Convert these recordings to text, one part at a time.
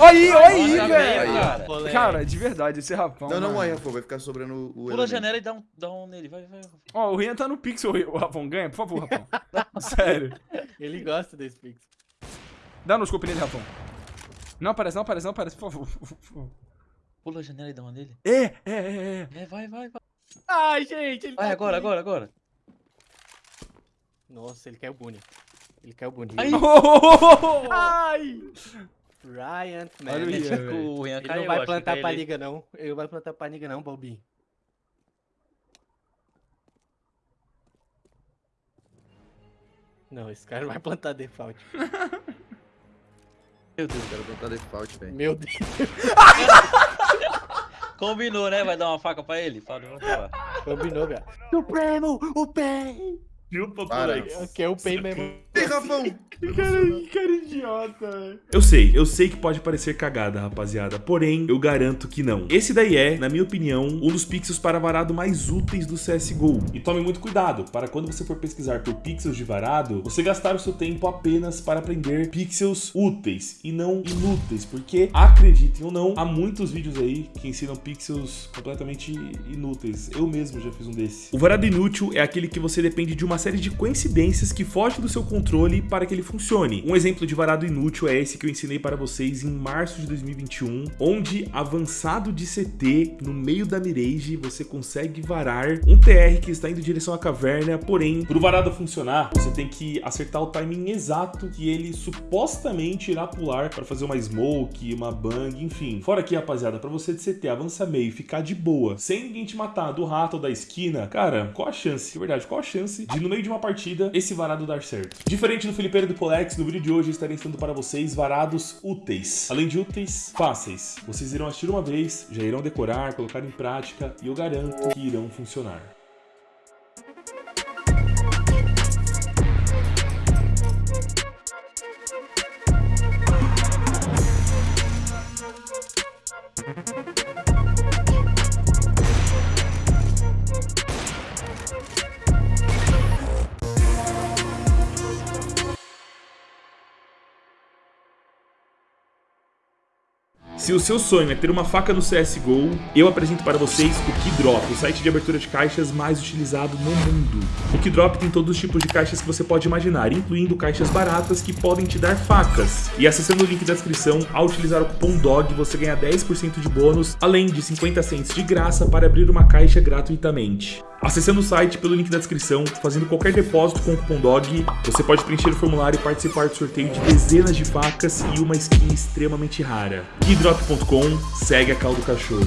Aí, olha aí, velho. cara. Cara, de verdade, esse rapão. Não, não morre, Rafa, vai ficar sobrando o Pula a janela e dá um, dá um nele. Vai, vai. Ó, o Rian tá no pixel, o Rafão ganha, por favor, Rafão. Sério. Ele gosta desse pix. Dá no scope nele, Rafão. Não aparece, não aparece, não aparece, por favor. Pula a janela e dá um nele. É, é, é, é. É, vai, vai, vai. Ai, gente, ele Vai, tá agora, aqui. agora, agora. Nossa, ele caiu bonito. Ele caiu bonito. Aí. Ai! Ryan. Olha o Rian ele não vai plantar pra ele- liga, não. Ele não vai plantar pra liga, não, Bobinho. Não, esse cara não vai plantar default. Meu Deus. Quero botar default, velho. Meu Deus. Combinou, né? Vai dar uma faca pra ele? Fala, vamos. Combinou, cara. Supremo, o pé. Chupa, Para. Que é o pé mesmo. Rafão! Que cara, que cara idiota, velho. Eu sei, eu sei que pode parecer cagada, rapaziada, porém eu garanto que não. Esse daí é, na minha opinião, um dos pixels para varado mais úteis do CSGO. E tome muito cuidado, para quando você for pesquisar por pixels de varado, você gastar o seu tempo apenas para aprender pixels úteis e não inúteis, porque, acreditem ou não, há muitos vídeos aí que ensinam pixels completamente inúteis. Eu mesmo já fiz um desse. O varado inútil é aquele que você depende de uma série de coincidências que foge do seu controle para que ele funcione. Um exemplo de varado inútil é esse que eu ensinei para vocês em março de 2021, onde avançado de CT no meio da mirage você consegue varar um TR que está indo em direção à caverna, porém, para o varado funcionar, você tem que acertar o timing exato que ele supostamente irá pular para fazer uma smoke, uma bang, enfim. Fora aqui, rapaziada, para você de CT avançar meio e ficar de boa, sem ninguém te matar do rato ou da esquina, cara, qual a chance, de verdade, qual a chance de no meio de uma partida esse varado dar certo? Diferente do Felipeiro do Polex, no vídeo de hoje estarei ensinando para vocês varados úteis. Além de úteis, fáceis. Vocês irão assistir uma vez, já irão decorar, colocar em prática e eu garanto que irão funcionar. Se o seu sonho é ter uma faca no CSGO, eu apresento para vocês o Keydrop, o site de abertura de caixas mais utilizado no mundo. O Keydrop tem todos os tipos de caixas que você pode imaginar, incluindo caixas baratas que podem te dar facas. E acessando o link da descrição, ao utilizar o cupom DOG, você ganha 10% de bônus, além de 50 cents de graça para abrir uma caixa gratuitamente. Acessando o site pelo link da descrição, fazendo qualquer depósito com o cupom DOG, você pode preencher o formulário e participar do sorteio de dezenas de facas e uma skin extremamente rara. Keydrop.com, segue a caldo cachorro.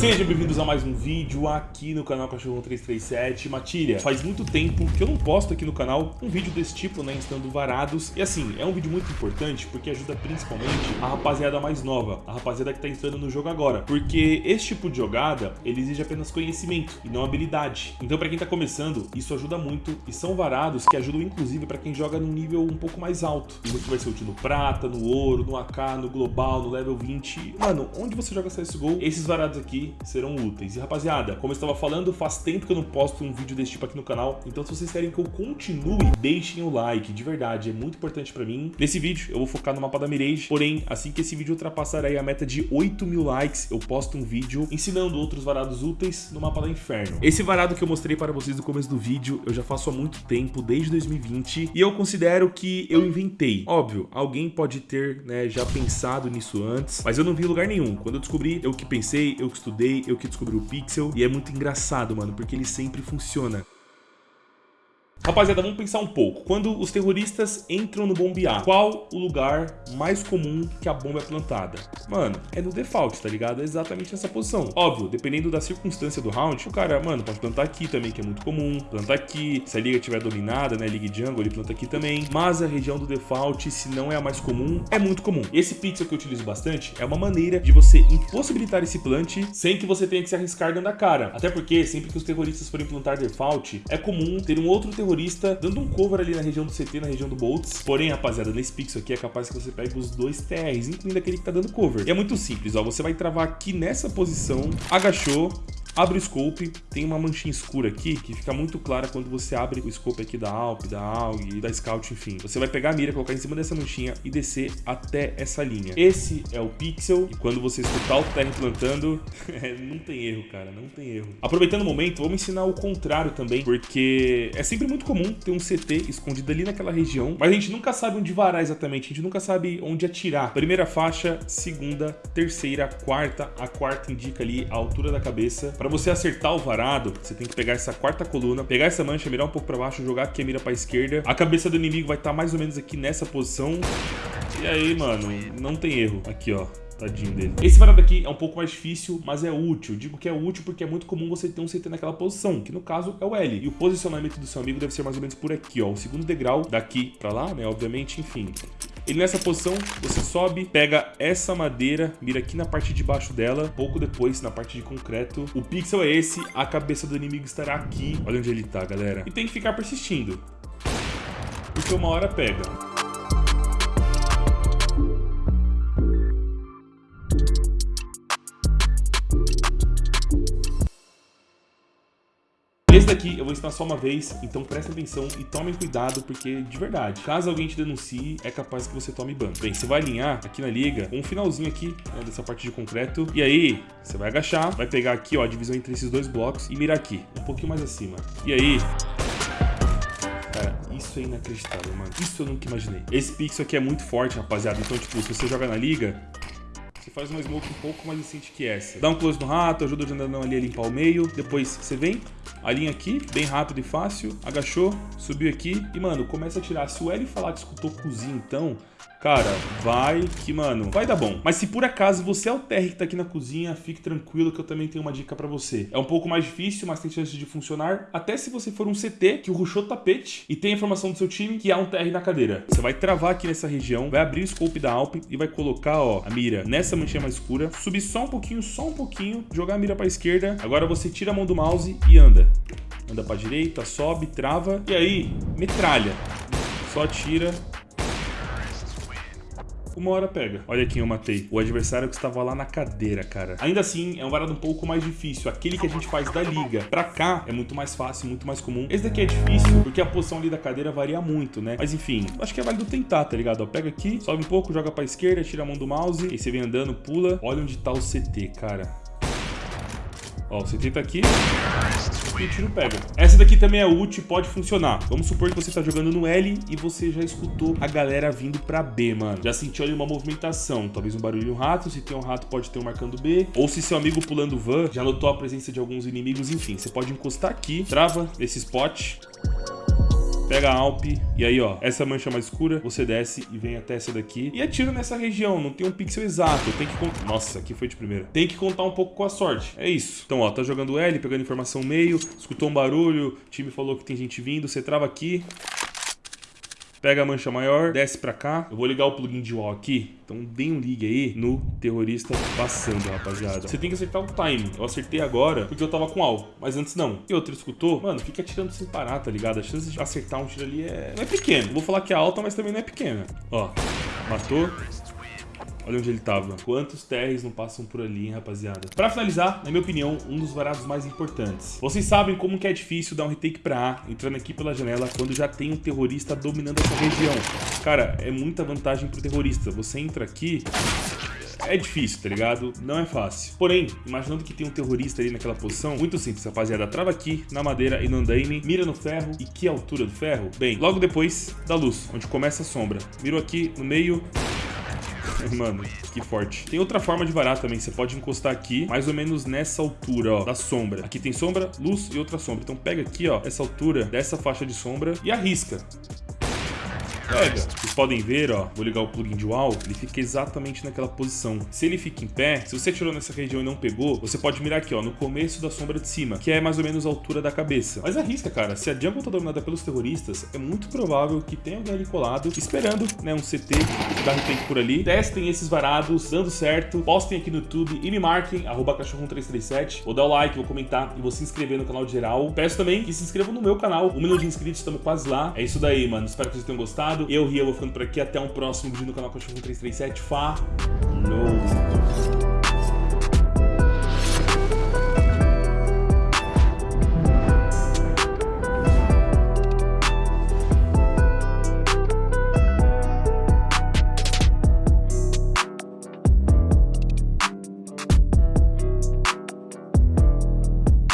Sejam bem-vindos a mais um vídeo aqui no canal Cachorro 337. Matilha, faz muito tempo que eu não posto aqui no canal um vídeo desse tipo, né, ensinando varados. E assim, é um vídeo muito importante porque ajuda principalmente a rapaziada mais nova, a rapaziada que tá entrando no jogo agora. Porque esse tipo de jogada, ele exige apenas conhecimento e não habilidade. Então pra quem tá começando, isso ajuda muito e são varados que ajudam inclusive pra quem joga num nível um pouco mais alto. Isso que vai ser útil no prata, no ouro, no AK, no global, no level 20. Mano, onde você joga CSGO, esses varados aqui serão úteis. E rapaziada, como eu estava falando, faz tempo que eu não posto um vídeo desse tipo aqui no canal, então se vocês querem que eu continue, deixem o like, de verdade, é muito importante pra mim. Nesse vídeo eu vou focar no mapa da Mirage, porém, assim que esse vídeo ultrapassar aí a meta de 8 mil likes, eu posto um vídeo ensinando outros varados úteis no mapa da Inferno. Esse varado que eu mostrei para vocês no começo do vídeo, eu já faço há muito tempo, desde 2020, e eu considero que eu inventei. Óbvio, alguém pode ter, né, já pensado nisso antes, mas eu não vi lugar nenhum. Quando eu descobri, eu que pensei, eu que estudei, eu que descobri o Pixel, e é muito engraçado, mano, porque ele sempre funciona. Rapaziada, vamos pensar um pouco. Quando os terroristas entram no bombear, qual o lugar mais comum que a bomba é plantada? Mano, é no default, tá ligado? É exatamente nessa posição. Óbvio, dependendo da circunstância do round, o cara, mano, pode plantar aqui também, que é muito comum. Plantar aqui, se a liga estiver dominada, né, liga jungle, ele planta aqui também. Mas a região do default, se não é a mais comum, é muito comum. Esse pixel que eu utilizo bastante é uma maneira de você impossibilitar esse plant sem que você tenha que se arriscar dando a cara. Até porque, sempre que os terroristas forem plantar default, é comum ter um outro terrorista dando um cover ali na região do CT, na região do Boltz. Porém, rapaziada, nesse pixel aqui é capaz que você pegue os dois TRs, incluindo aquele que tá dando cover. E é muito simples, ó. Você vai travar aqui nessa posição, agachou, Abre o scope, tem uma manchinha escura aqui que fica muito clara quando você abre o scope aqui da Alp, da AUG da Scout, enfim. Você vai pegar a mira, colocar em cima dessa manchinha e descer até essa linha. Esse é o pixel e quando você escutar o TR plantando, não tem erro, cara, não tem erro. Aproveitando o momento, vamos ensinar o contrário também, porque é sempre muito comum ter um CT escondido ali naquela região, mas a gente nunca sabe onde varar exatamente, a gente nunca sabe onde atirar. Primeira faixa, segunda, terceira, quarta, a quarta indica ali a altura da cabeça. Para você acertar o varado, você tem que pegar essa quarta coluna, pegar essa mancha, mirar um pouco para baixo, jogar aqui a mira para esquerda. A cabeça do inimigo vai estar tá mais ou menos aqui nessa posição. E aí, mano, não tem erro. Aqui, ó. Tadinho dele. Esse varado aqui é um pouco mais difícil, mas é útil. Digo que é útil porque é muito comum você ter um CT naquela posição, que no caso é o L. E o posicionamento do seu amigo deve ser mais ou menos por aqui, ó. O segundo degrau daqui pra lá, né? Obviamente, enfim. Ele nessa posição, você sobe, pega essa madeira, mira aqui na parte de baixo dela, pouco depois na parte de concreto. O pixel é esse, a cabeça do inimigo estará aqui. Olha onde ele tá, galera. E tem que ficar persistindo. Porque uma hora pega. Daqui eu vou ensinar só uma vez, então prestem atenção e tomem cuidado, porque de verdade, caso alguém te denuncie, é capaz que você tome ban. Bem, você vai alinhar aqui na liga um finalzinho aqui, né, dessa parte de concreto, e aí você vai agachar, vai pegar aqui ó, a divisão entre esses dois blocos e mirar aqui, um pouquinho mais acima. E aí, Cara, isso é inacreditável, mano. Isso eu nunca imaginei. Esse pixel aqui é muito forte, rapaziada. Então, tipo, se você joga na liga, você faz uma smoke um pouco mais decente que essa. Dá um close no rato, ajuda o jandanão ali a limpar o meio. Depois você vem, alinha aqui, bem rápido e fácil. Agachou, subiu aqui e, mano, começa a tirar. Se o L falar que escutou cozinho, então, Cara, vai que, mano, vai dar bom. Mas se por acaso você é o TR que tá aqui na cozinha, fique tranquilo que eu também tenho uma dica pra você. É um pouco mais difícil, mas tem chance de funcionar. Até se você for um CT que rushou tapete e tem a informação do seu time que há um TR na cadeira. Você vai travar aqui nessa região, vai abrir o scope da Alp e vai colocar, ó, a mira nessa manchinha mais escura, subir só um pouquinho, só um pouquinho, jogar a mira pra esquerda. Agora você tira a mão do mouse e anda. Anda pra direita, sobe, trava e aí, metralha. Só tira uma hora pega. Olha quem eu matei. O adversário que estava lá na cadeira, cara. Ainda assim, é um varado um pouco mais difícil. Aquele que a gente faz da liga. Pra cá, é muito mais fácil, muito mais comum. Esse daqui é difícil, porque a posição ali da cadeira varia muito, né? Mas enfim, acho que é válido tentar, tá ligado? Ó, pega aqui, sobe um pouco, joga pra esquerda, tira a mão do mouse. E você vem andando, pula. Olha onde tá o CT, cara. Ó, CT tá aqui e o tiro pega. Essa daqui também é e pode funcionar. Vamos supor que você tá jogando no L e você já escutou a galera vindo pra B, mano. Já sentiu ali uma movimentação, talvez um barulho de um rato, se tem um rato pode ter um marcando B, ou se seu amigo pulando van já notou a presença de alguns inimigos, enfim. Você pode encostar aqui, trava esse spot, pega a Alp e aí, ó, essa mancha mais escura, você desce e vem até essa daqui e atira nessa região, não tem um pixel exato, tem que contar... Nossa, aqui foi de primeira. Tem que contar um pouco com a sorte, é isso. Então, ó, tá jogando L, pegando informação meio, escutou um barulho, o time falou que tem gente vindo, você trava aqui, Pega a mancha maior, desce pra cá. Eu vou ligar o plugin de wall aqui. Então dê um ligue aí no terrorista passando, rapaziada. Você tem que acertar o time. Eu acertei agora porque eu tava com all, mas antes não. E outro escutou? Mano, fica atirando sem parar, tá ligado? A chance de acertar um tiro ali é... não é pequena. Vou falar que é alta, mas também não é pequena. Ó, matou. Olha onde ele tava. Quantos TRs não passam por ali, hein, rapaziada? Pra finalizar, na minha opinião, um dos varados mais importantes. Vocês sabem como que é difícil dar um retake pra A, entrando aqui pela janela, quando já tem um terrorista dominando essa região. Cara, é muita vantagem pro terrorista. Você entra aqui, é difícil, tá ligado? Não é fácil. Porém, imaginando que tem um terrorista ali naquela posição, muito simples, rapaziada. Trava aqui, na madeira e no andaime, mira no ferro. E que altura do ferro? Bem, logo depois da luz, onde começa a sombra. Miro aqui no meio, Mano, que forte. Tem outra forma de varar também. Você pode encostar aqui, mais ou menos nessa altura, ó, da sombra. Aqui tem sombra, luz e outra sombra. Então pega aqui, ó, essa altura dessa faixa de sombra e arrisca. Pega. Vocês podem ver, ó, vou ligar o plugin de wall, ele fica exatamente naquela posição. Se ele fica em pé, se você tirou nessa região e não pegou, você pode mirar aqui, ó, no começo da sombra de cima, que é mais ou menos a altura da cabeça. Mas arrisca, cara. Se a jungle tá dominada pelos terroristas, é muito provável que tenha alguém ali colado, esperando, né, um CT da retake por ali. Testem esses varados, dando certo, postem aqui no YouTube e me marquem, arroba cachorro1337. Vou dar o like, vou comentar e vou se inscrever no canal geral. Peço também que se inscrevam no meu canal. Um milhão de inscritos, estamos quase lá. É isso daí, mano. Espero que vocês tenham gostado. Eu, Ria, vou ficando por aqui. Até um próximo vídeo no canal Cachorro 337. Falou!